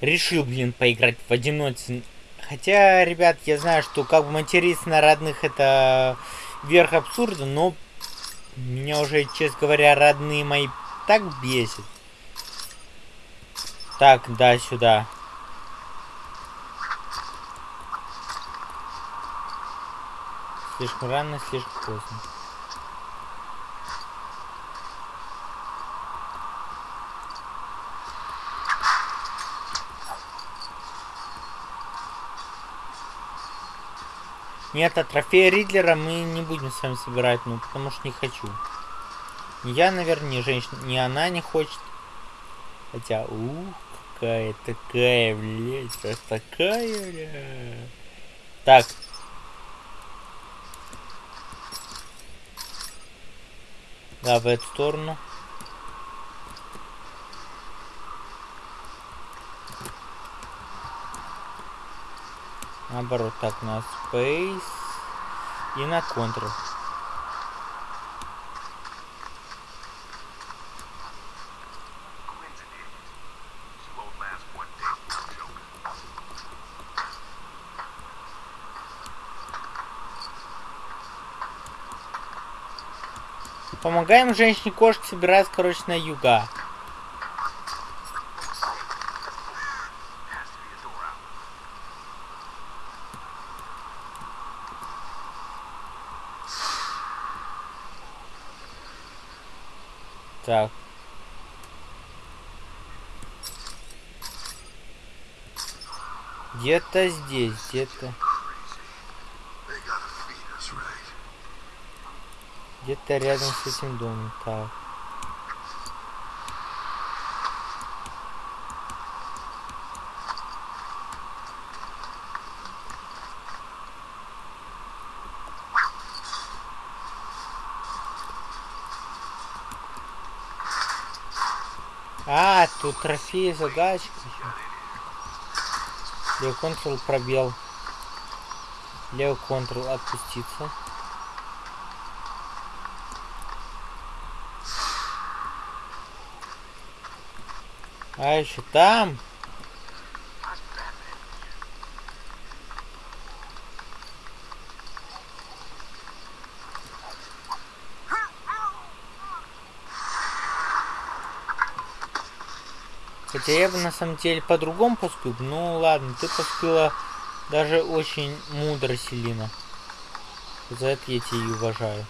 решил, блин, поиграть в одиночку. Хотя, ребят, я знаю, что как бы материться на родных это верх абсурда, но меня уже, честно говоря, родные мои так бесит. Так, да, сюда. Слишком рано, слишком поздно. Нет, а трофея Ридлера мы не будем с вами собирать, ну потому что не хочу. Я, наверное, ни женщина, ни она не хочет. Хотя, ух, какая такая, блядь, такая, блядь. Так, Да, в эту сторону. Наоборот, так, на Space и на Ctrl. Помогаем женщине-кошке собираться, короче, на юга. Так. Где-то здесь, где-то. Где-то рядом с этим домом. Так. А, тут трофеи, еще. Левый контрол пробел. Левый контрол отпуститься. А еще там. Хотя я бы на самом деле по-другому поступил. Ну ладно, ты поступила даже очень мудро, Селина. За это я тебя и уважаю.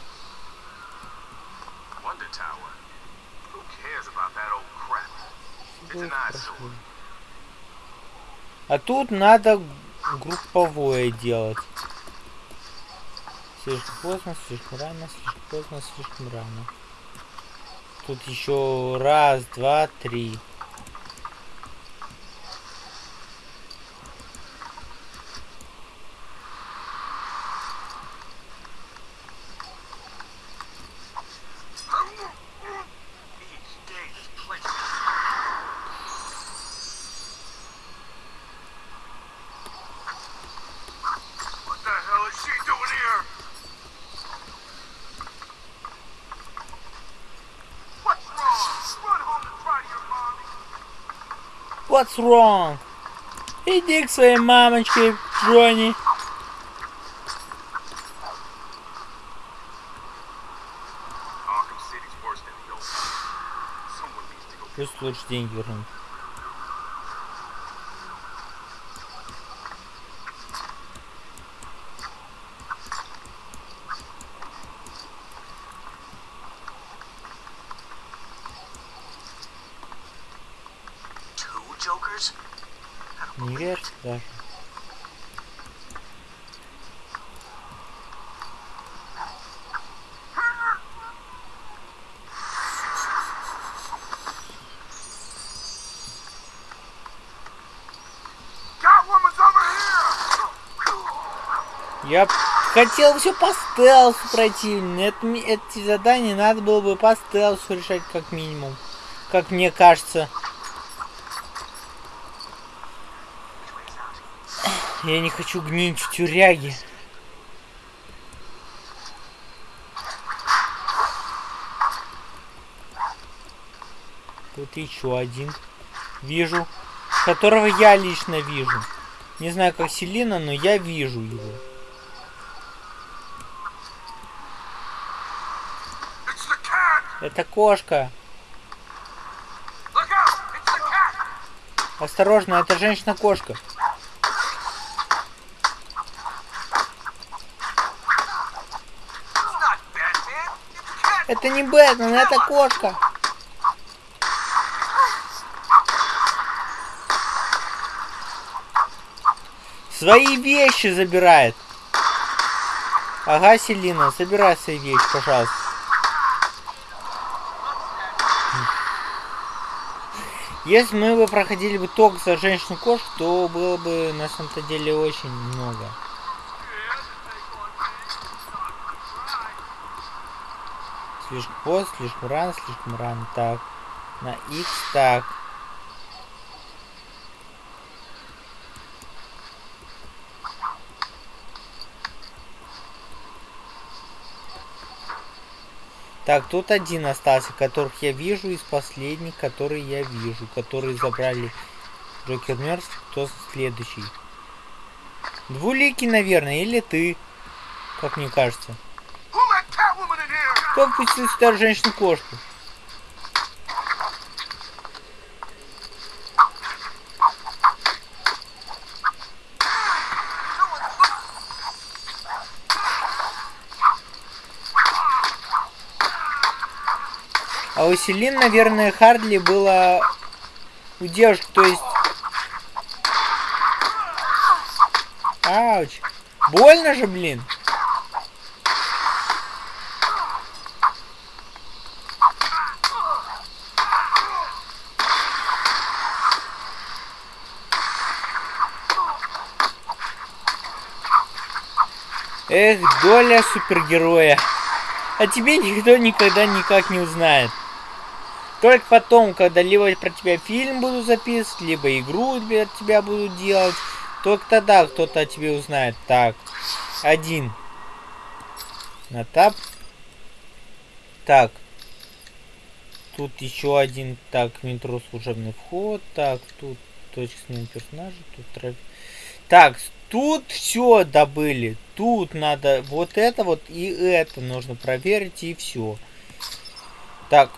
А тут надо групповое делать. Слишком поздно, слишком рано, слишком поздно, слишком рано. Тут еще раз, два, три. What's wrong? Иди к своей мамочке, Джонни. Пусть лучше деньги вернут. Не верь даже. Я хотел все по стелсу пройти. Это, эти задания надо было бы по стелсу решать как минимум. Как мне кажется. Я не хочу гнить в тюряге. Тут еще один. Вижу. Которого я лично вижу. Не знаю, как Селина, но я вижу его. Это кошка. Осторожно, это женщина-кошка. Это не Бэтмен, это кошка. Свои вещи забирает. Ага, Селина, забирай свои вещи, пожалуйста. Если мы бы проходили бы только за женщину-кошку, то было бы на самом-то деле очень много. Слишком поздно, слишком рано, слишком рано. Так. На X так. Так, тут один остался, которых я вижу из последних, которые я вижу, которые забрали Джокер мертв, кто следующий. Двуликий, наверное, или ты, как мне кажется. Кто впустил сюда женщину-кошку? А у Селин, наверное, Хардли было у девушки, то есть... Ауч. Больно же, блин. Эх, доля супергероя. А тебе никто никогда никак не узнает. Только потом, когда либо про тебя фильм буду записывать, либо игру для тебя буду делать, только тогда кто-то о тебе узнает. Так, один. На тап. Так. Тут еще один. Так, метро служебный вход. Так, тут точка смены персонажа. Тут трафик. Так, тут все добыли. Тут надо вот это вот и это нужно проверить и все. Так,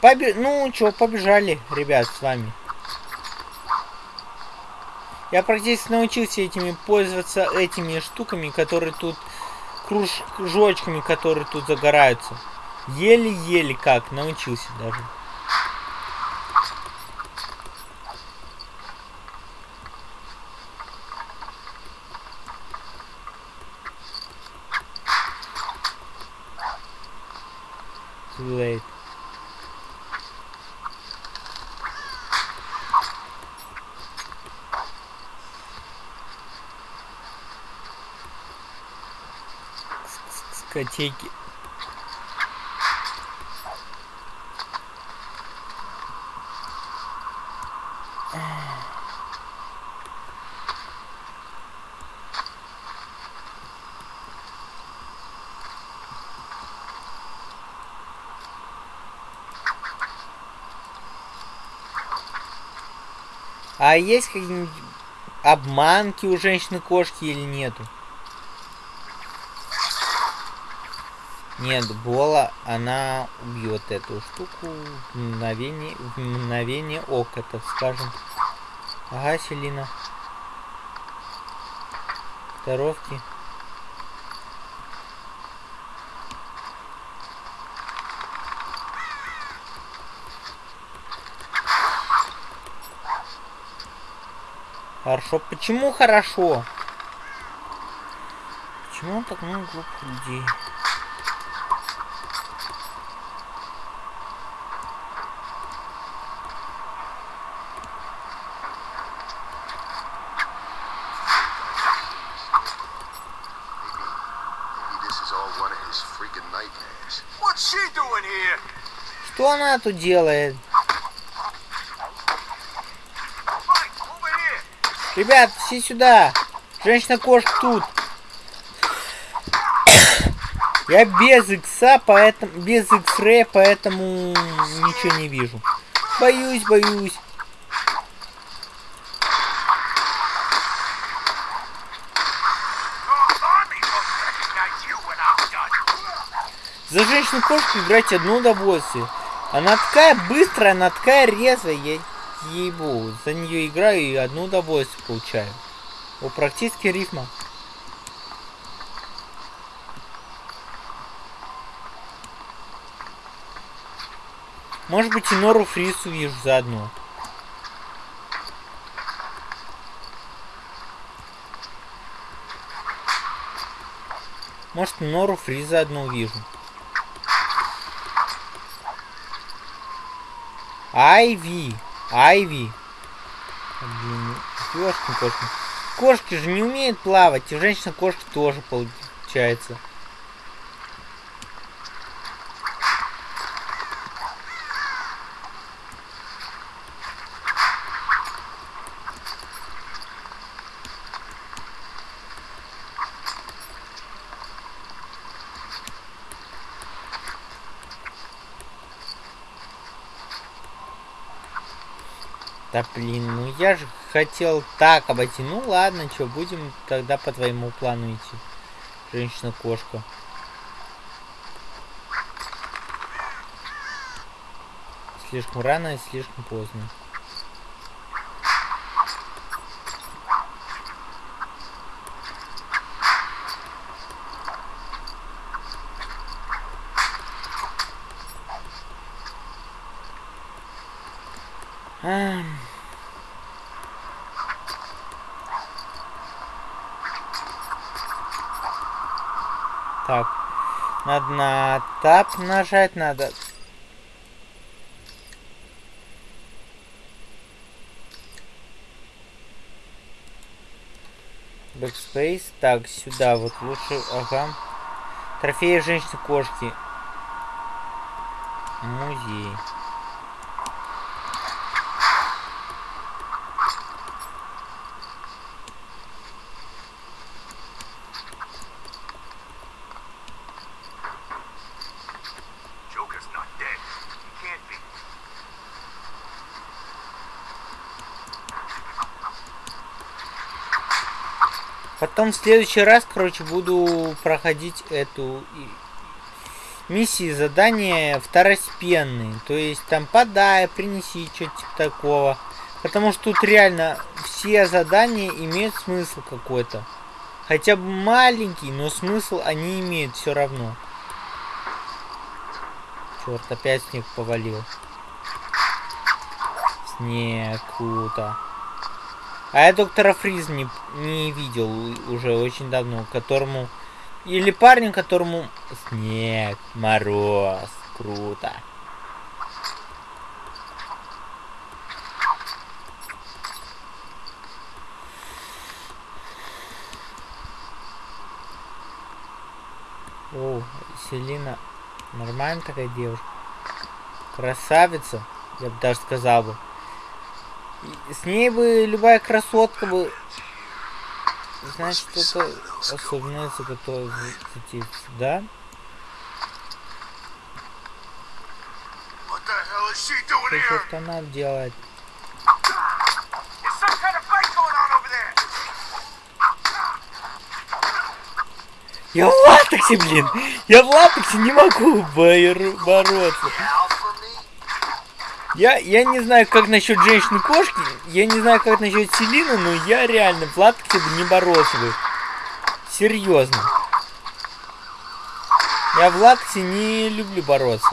Побе... Ну, что, побежали, ребят, с вами. Я практически научился этими пользоваться этими штуками, которые тут кружочками, которые тут загораются. Еле-еле как научился даже. Late. дискотеки. А есть какие-нибудь обманки у женщины-кошки или нету? Нет, Бола, она убьет эту штуку в мгновение, в мгновение ока, так скажем. Ага, Селина. Здоровки. Хорошо. Почему хорошо? Почему так много глупых людей? Что она тут делает? Ребят, все сюда. Женщина-кошка тут. Я без икса, поэтому... Без икс-ре, поэтому ничего не вижу. Боюсь, боюсь. За женщину-кошку играть одно удовольствие. Она такая быстрая, она такая резвая ей ебу. За нее играю и одно удовольствие получаю. О, практически рифма. Может быть и Нору Фрису вижу заодно. Может Нору Фриза одну увижу. Айви. Айви. Ёшкин кошки. Кошки же не умеют плавать, и женщина-кошки тоже получается. Да блин, ну я же хотел так обойти. Ну ладно, что, будем тогда по твоему плану идти. Женщина-кошка. Слишком рано и слишком поздно. Так. Надо на тап нажать, надо... Backspace. Так, сюда вот лучше. Ага. Трофеи женщины-кошки. Музей. Потом в следующий раз, короче, буду проходить эту миссии, задания второстепенные. То есть там подай, принеси, что-то типа такого. Потому что тут реально все задания имеют смысл какой-то. Хотя бы маленький, но смысл они имеют все равно. Черт, опять снег повалил. Снег, круто. А я доктора Фриз не, не видел уже очень давно, которому... Или парню, которому... Снег, мороз, круто. О, Селина нормальная такая девушка. Красавица, я бы даже сказал бы. С ней бы любая красотка бы... Значит, что-то особенное заготовить, да? Что она делает? Я в латексе, блин! Я в латексе не могу бороться. Я, я не знаю, как насчет женщины-кошки, я не знаю, как насчет Селины, но я реально в бы не боролся бы. Серьезно. Я в латексе не люблю бороться.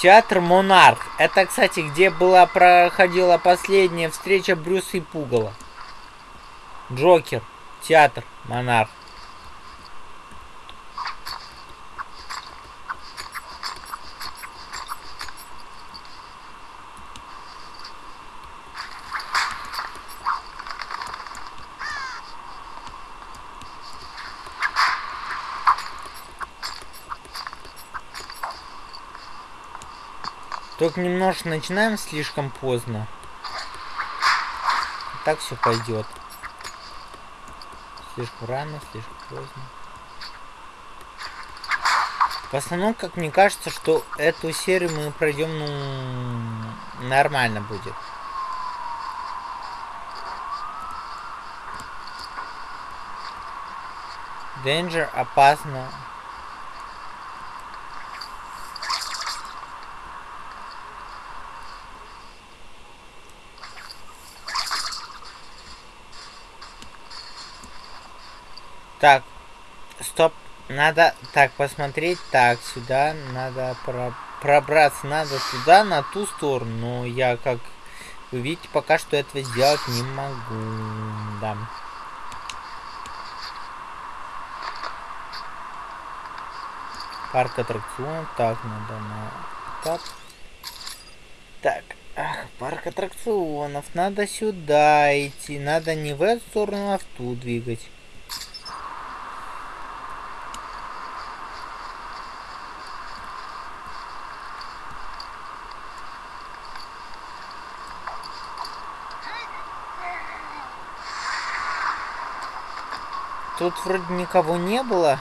Театр Монарх. Это, кстати, где была проходила последняя встреча Брюса и Пугала. Джокер. Театр Монарх. Только немножко начинаем слишком поздно. Так все пойдет. Слишком рано, слишком поздно. В основном, как мне кажется, что эту серию мы пройдем, ну, нормально будет. Danger опасно. Так, стоп. Надо так посмотреть. Так, сюда надо про пробраться. Надо туда, на ту сторону. Но я, как вы видите, пока что этого сделать не могу. Да. Парк аттракционов. Так, надо на тап. Так. Ах, парк аттракционов. Надо сюда идти. Надо не в эту сторону, а в ту двигать. Тут вроде никого не было.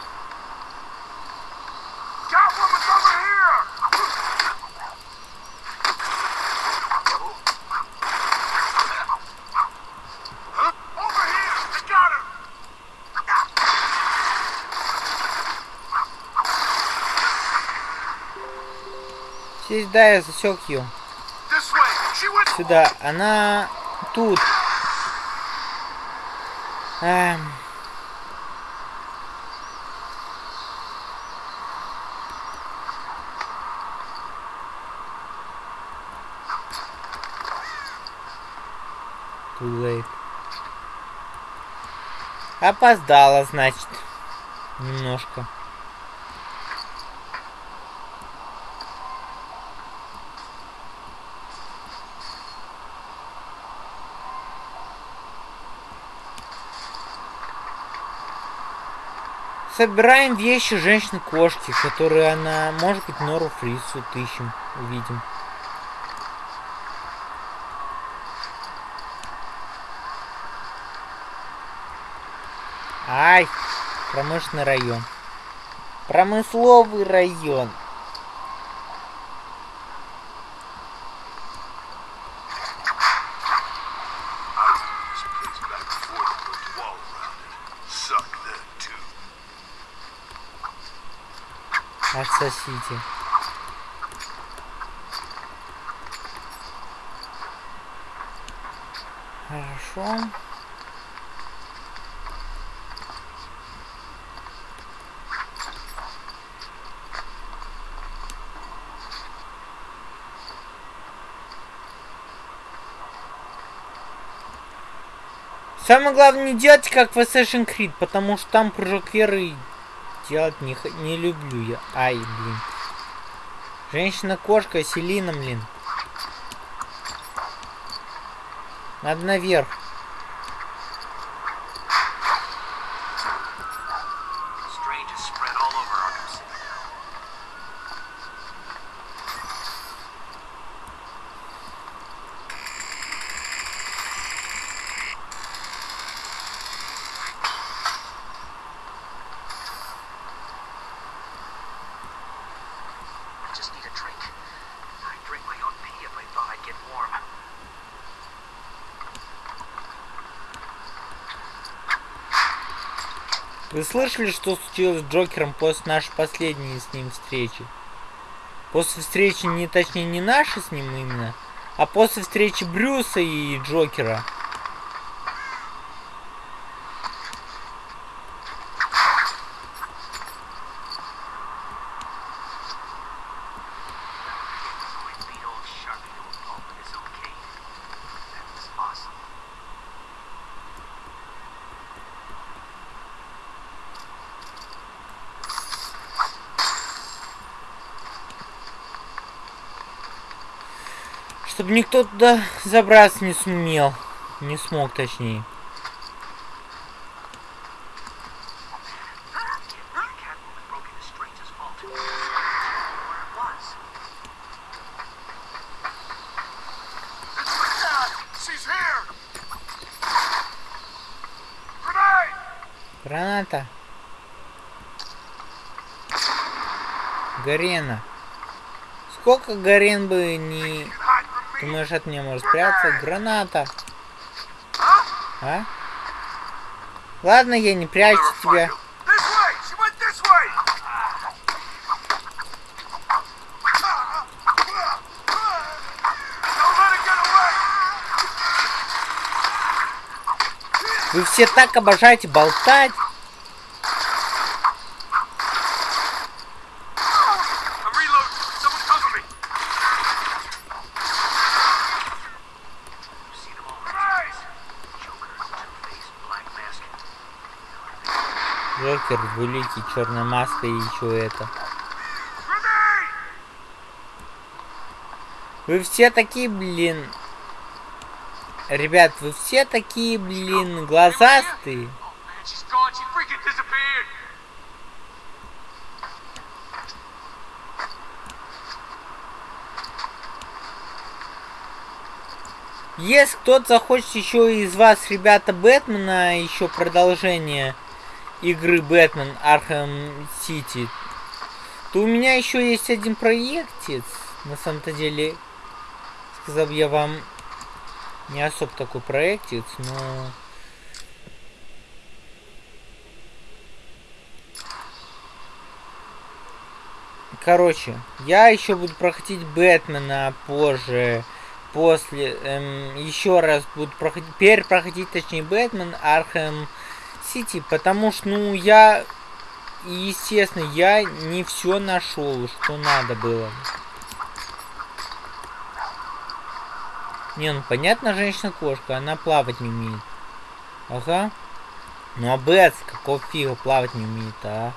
Здесь, да, я засек ее. Сюда. Она тут. Эм... Too late. Опоздала, значит. Немножко. Собираем вещи женщины-кошки, которые она, может быть, Нору Фрису ищем, увидим. Ай, промышленный район. Промысловый район. Отсосите. Хорошо. Самое главное не делать как в Assassin's Creed, потому что там прыжок веры делать не, не люблю я. Ай, блин. Женщина-кошка, Селина, блин. Надо наверх. Вы слышали, что случилось с Джокером после нашей последней с ним встречи? После встречи, не точнее, не нашей с ним именно, а после встречи Брюса и Джокера. Чтобы никто туда забраться не сумел. Не смог, точнее. Граната. Гарена. Сколько Гарен бы не... Думаешь, от меня может спрятаться? Граната. А? Ладно, я не прячу тебя. Вы все так обожаете болтать. Двуликий, черная маска и еще это. Вы все такие, блин, Ребят, вы все такие, блин, глазастые. Если кто-то захочет еще из вас, ребята, Бэтмена, еще продолжение игры Batman Arkham City, то у меня еще есть один проектец, на самом-то деле, сказал я вам не особо такой проектец, но... Короче, я еще буду проходить Бэтмена позже, после, эм, еще раз буду проходить, перепроходить, точнее, Batman Arkham Сити, потому что, ну, я, естественно, я не все нашел, что надо было. Не, ну понятно, женщина-кошка, она плавать не умеет. Ага. Ну а Бэтс, какого фига плавать не умеет, а?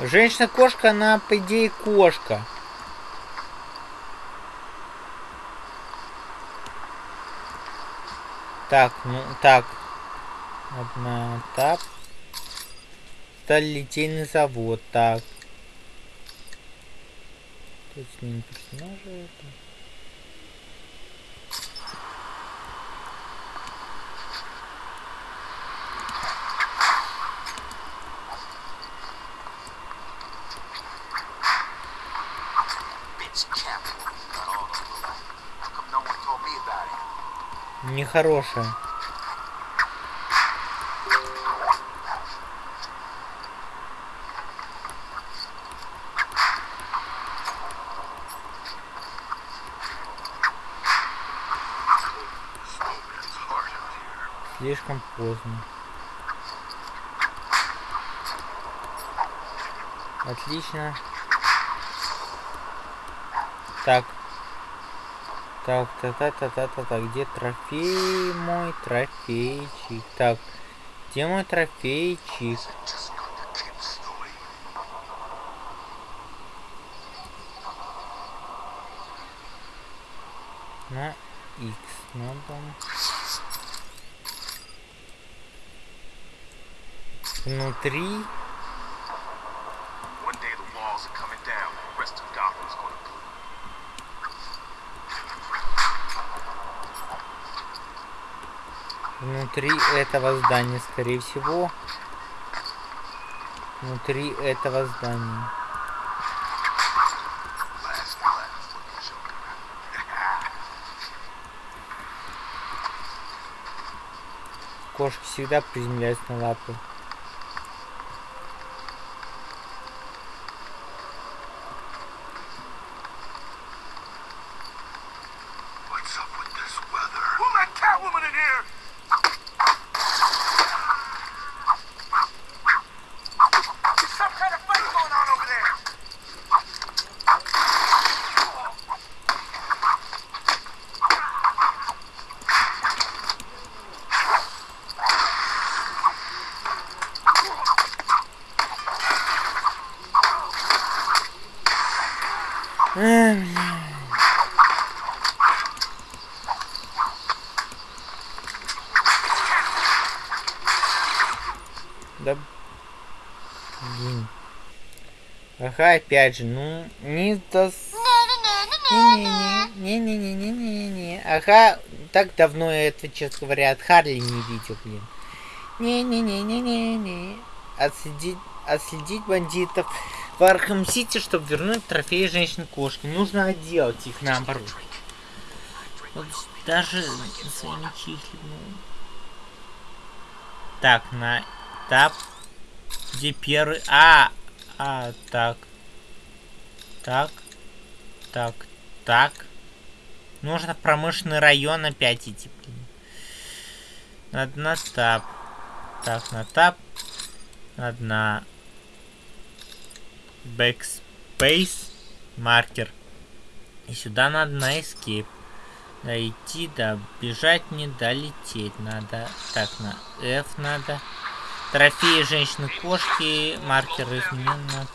Женщина-кошка, она, по идее, кошка. Так, ну, так. Одна, так. Сталилитейный завод, так. Тут с ним персонажи это. Нехорошая. Слишком поздно. Отлично. Так. Так, та та та та та та где трофей мой трофейчик? Так, где мой трофейчик? На X надо. Внутри внутри этого здания, скорее всего. Внутри этого здания. Кошки всегда приземляются на лапы. Ага, опять же, ну, не до... Не-не-не-не-не-не-не-не-не. Ага, так давно я это, честно говоря, от Харли не видел, блин. Не-не-не-не-не-не. Отследить, отследить бандитов в Архам Сити, чтобы вернуть трофеи женщин-кошки. Нужно отделать их наоборот. Вот даже своими чихлями. Так, на этап, где первый... А, а, так. Так. Так, так. Нужно промышленный район опять идти, блин. Надо на тап. Так, на тап. Надо на backspace маркер. И сюда надо на escape. Да идти, да бежать не долететь надо. Так, на F надо. Трофеи женщины-кошки. Маркер изменен на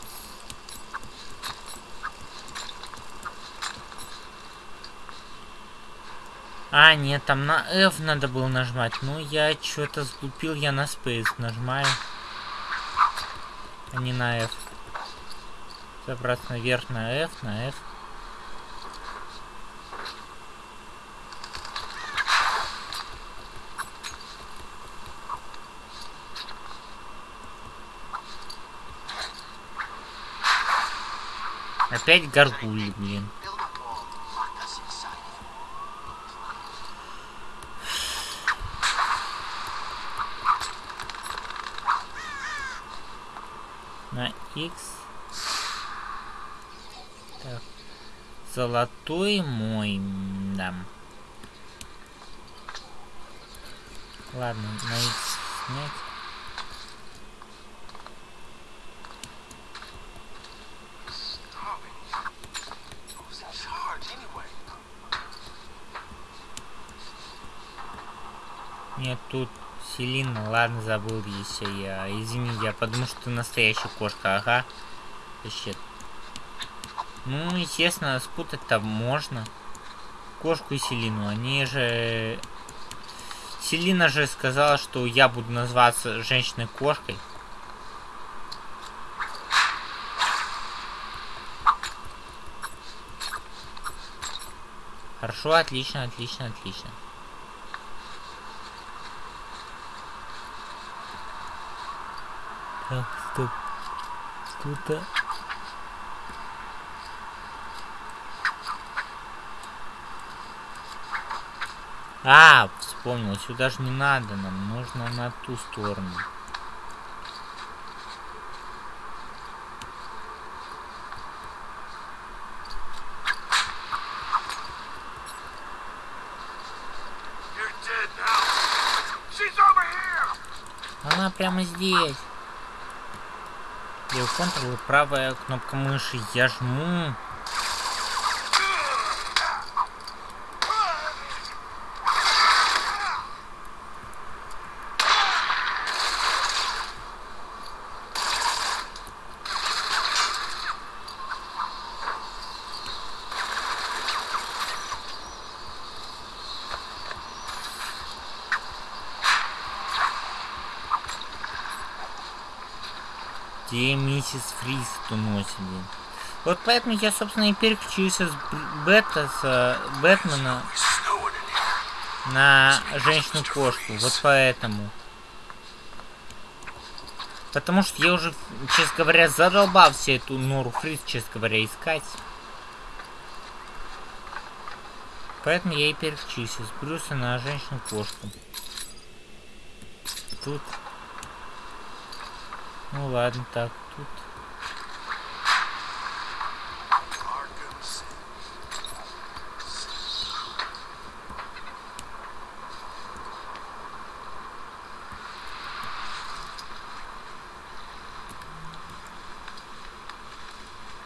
А, нет, там на F надо было нажимать. Ну, я что-то сглупил, я на Space нажимаю. А не на F. Забраться наверх на F, на F. Опять горгули, блин. на X. Так. Золотой мой, да. Ладно, на X снять. Нет, тут Селина, ладно, забыл еще я. Извини, я подумал, что ты настоящая кошка, ага. Вообще. Ну, естественно, спутать-то можно. Кошку и Селину, они же... Селина же сказала, что я буду называться женщиной-кошкой. Хорошо, отлично, отлично, отлично. Так, стоп. Тут-то... А, вспомнил, сюда же не надо нам, нужно на ту сторону. Она прямо здесь. Я Ctrl правая кнопка мыши. Я жму. Где миссис Фриз уносит. Вот поэтому я, собственно, и переключился с Бета, с э, Бэтмена на женщину-кошку. Вот поэтому. Потому что я уже, честно говоря, задолбался эту Нору Фриз, честно говоря, искать. Поэтому я и переключился с Брюса на женщину-кошку. Тут ну ладно, так, тут...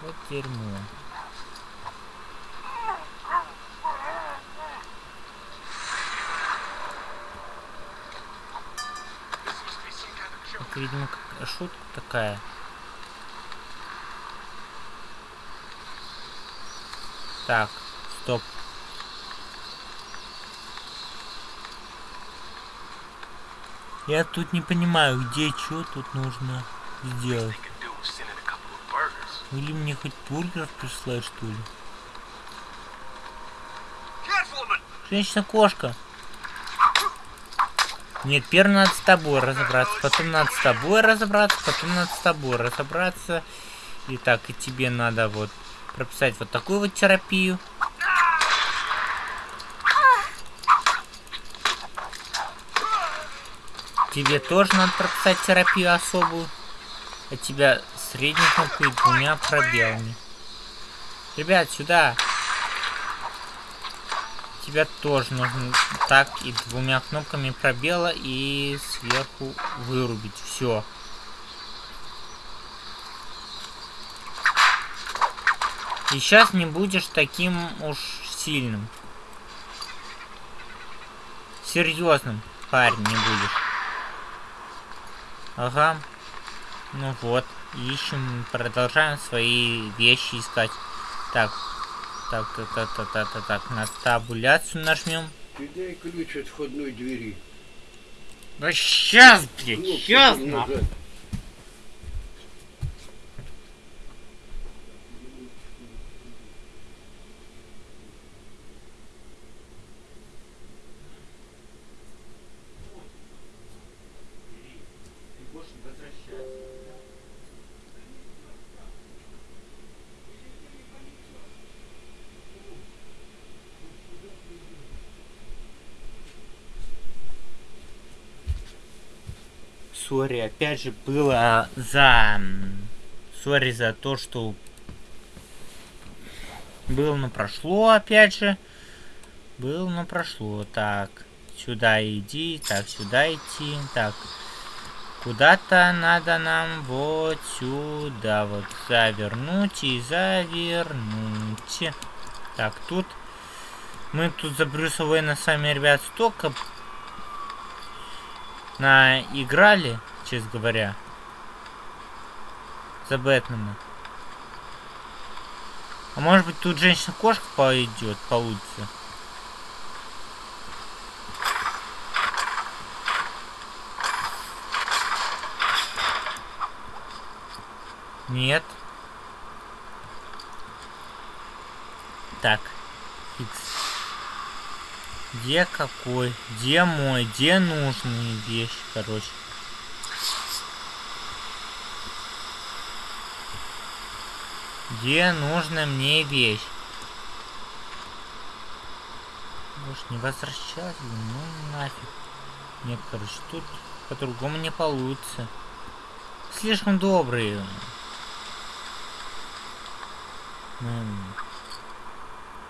Вот дерьмо. Это, видимо, шутка такая. Так, стоп. Я тут не понимаю, где что тут нужно сделать. Или мне хоть бургер прислать, что ли? Женщина-кошка. Нет, первым надо с тобой разобраться, потом надо с тобой разобраться, потом надо с тобой разобраться. И так, и тебе надо вот прописать вот такую вот терапию. Тебе тоже надо прописать терапию особую. А тебя средней кнопкой двумя пробелами. Ребят, сюда. Тебя тоже нужно так и двумя кнопками пробела и сверху вырубить. Все. И сейчас не будешь таким уж сильным. Серьезным парень не будешь. Ага. Ну вот. Ищем, продолжаем свои вещи искать. Так. Так, так, так, так, так, так, так. На табуляцию нажмем. Ты дай ключ от входной двери. Да сейчас, блядь, сейчас, нахуй. Sorry, опять же, было за... Sorry за то, что... Было, но прошло, опять же. Было, но прошло. Так, сюда иди, так, сюда идти. Так, куда-то надо нам вот сюда вот завернуть и завернуть. Так, тут... Мы тут за Брюса Уэйна с вами, ребят, столько наиграли, честно говоря, за Бэтмена. А может быть тут женщина-кошка пойдет, получится. Нет. Так. Икс. Где какой? Где мой? Где нужные вещи, короче? Где нужна мне вещь? Может не возвращать? Ну нафиг. Нет, короче, тут по-другому не получится. Слишком добрые.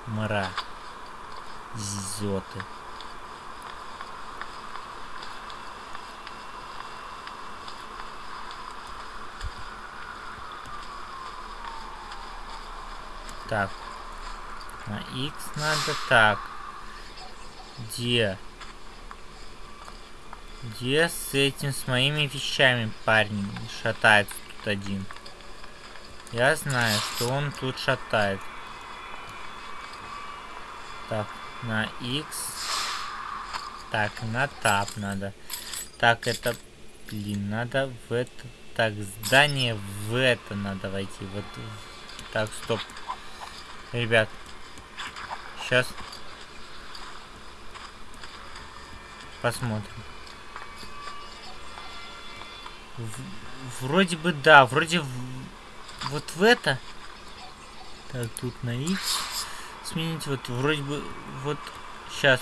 Мра. Зоты. Так. На X надо так. Где? Где с этим, с моими вещами парень шатается тут один? Я знаю, что он тут шатает. Так, на X. Так, на тап надо. Так, это... Блин, надо в это... Так, здание в это надо войти. Вот. Так, стоп. Ребят. Сейчас. Посмотрим. В- вроде бы да, вроде вот в это. Так, тут на X сменить вот вроде бы вот сейчас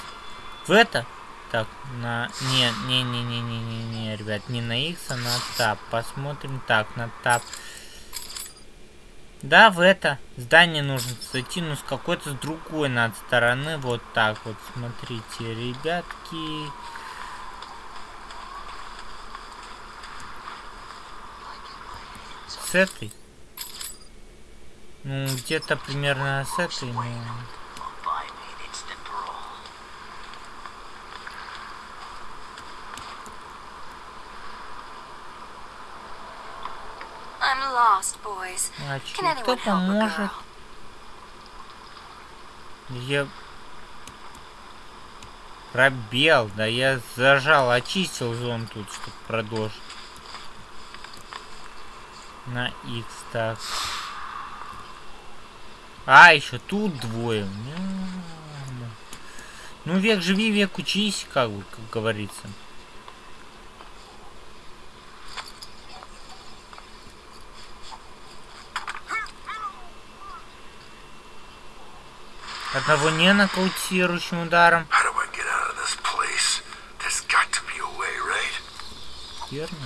в это так на не не не не не не не ребят не на x а на тап посмотрим так на тап да в это здание нужно зайти но с какой-то с другой надо стороны. Вот так вот смотрите ребятки. С этой? Ну где-то примерно с этой ну чё, кто поможет? Я... Пробел, да я зажал, очистил зон тут, чтобы продолжить. На X так. А, еще тут двое. Ну, век живи, век учись, как бы, как говорится. Одного не нокаутирующим ударом. Верно.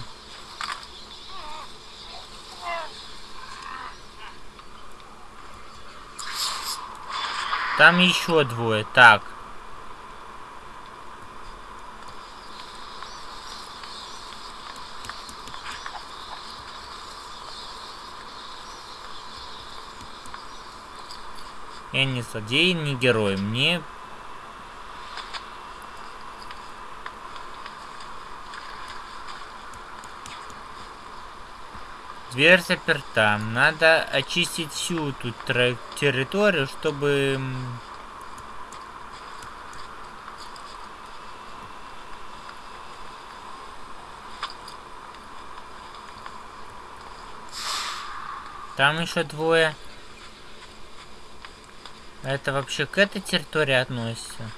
Там еще двое. Так. Я не злодей, не герой. Мне... Дверь заперта. Надо очистить всю тут территорию, чтобы... Там еще двое. Это вообще к этой территории относится?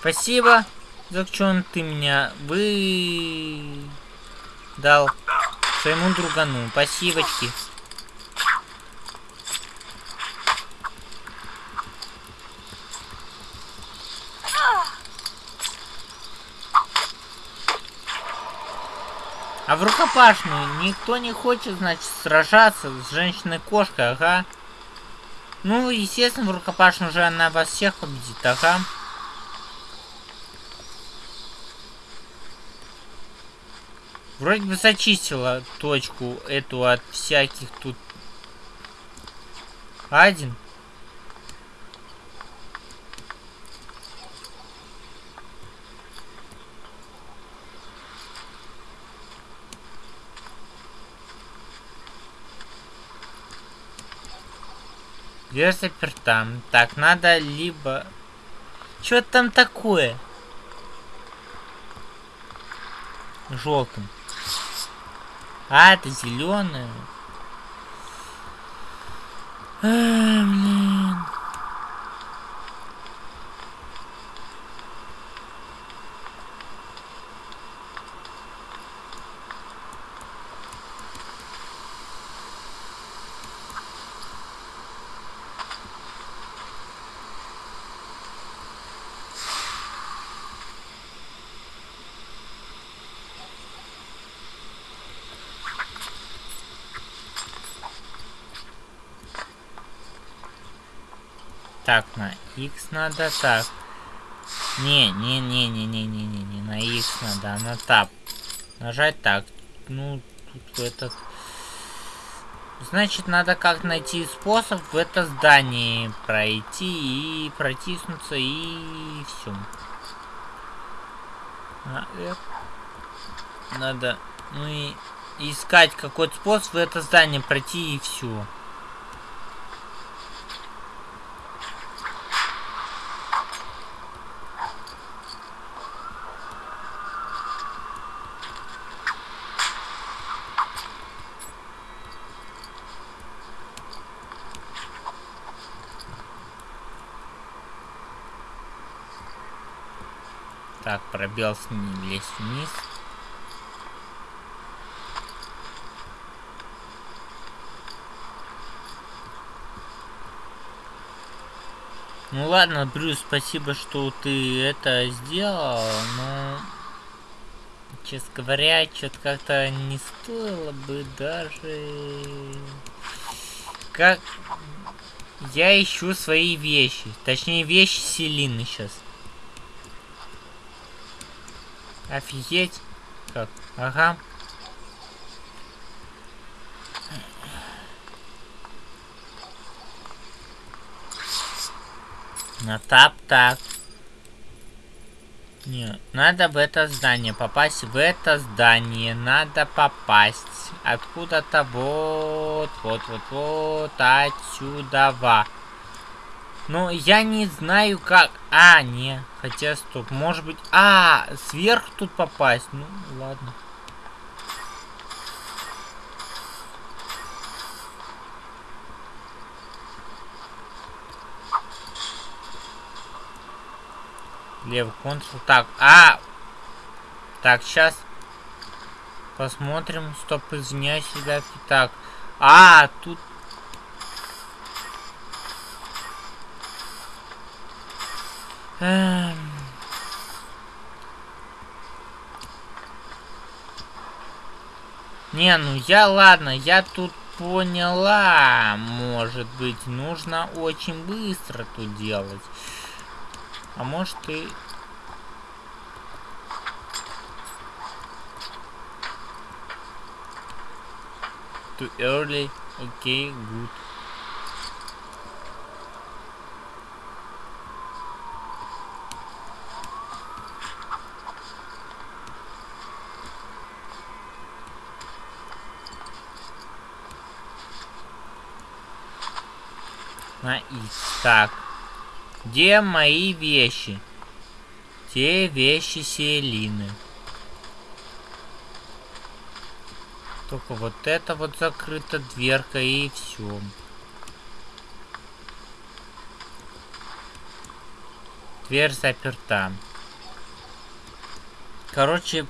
Спасибо, за что ты меня вы дал своему другану. Спасибочки. А в рукопашную никто не хочет, значит, сражаться с женщиной-кошкой, ага. Ну, естественно, в рукопашную уже она вас всех победит, ага. Вроде бы зачистила точку эту от всяких тут... Один. Дверь заперта. Так, надо либо... Что там такое? Желтым. А, это зеленое. x надо так. Не, не, не, не, не, не, не, не на x надо, а на tab. Нажать так. Ну, тут этот... Значит, надо как найти способ в это здание пройти и протиснуться и все. Надо, ну и искать какой-то способ в это здание пройти и все. Ним лезть вниз. Ну ладно, Брюс, спасибо, что ты это сделал, но... Честно говоря, что-то как-то не стоило бы даже... Как... Я ищу свои вещи. Точнее, вещи Селины сейчас. Офигеть. Как? Ага. На тап так. Не, надо в это здание попасть. В это здание надо попасть. Откуда-то вот, вот, вот, вот, отсюда. Ну, я не знаю как... А, не. Хотя, стоп. Может быть... А, сверху тут попасть. Ну, ладно. Левый контрол. Так, а! Так, сейчас посмотрим. Стоп, извиняюсь, ребятки. Так, а, тут... Эм... Не, ну я, ладно, я тут поняла. Может быть, нужно очень быстро тут делать. А может и... Too early. Okay, good. На и так. Где мои вещи? Те вещи Селины. Только вот это вот закрыта дверка и все. Дверь заперта. Короче,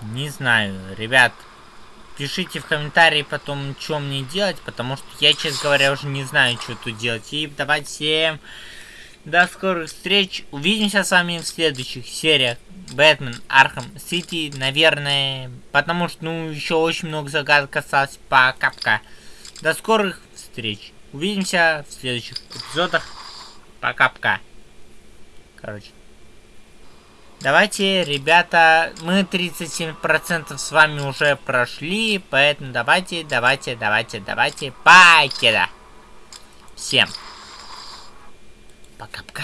не знаю, ребят. Пишите в комментарии потом, что мне делать, потому что я, честно говоря, уже не знаю, что тут делать. И давайте всем до скорых встреч. Увидимся с вами в следующих сериях. Бэтмен, Arkham City, наверное. Потому что, ну, еще очень много загадок осталось. Пока-пока. До скорых встреч. Увидимся в следующих эпизодах. Пока-пока. Короче. Давайте, ребята, мы 37% с вами уже прошли, поэтому давайте, давайте, давайте, давайте, покеда. Всем. Пока-пока.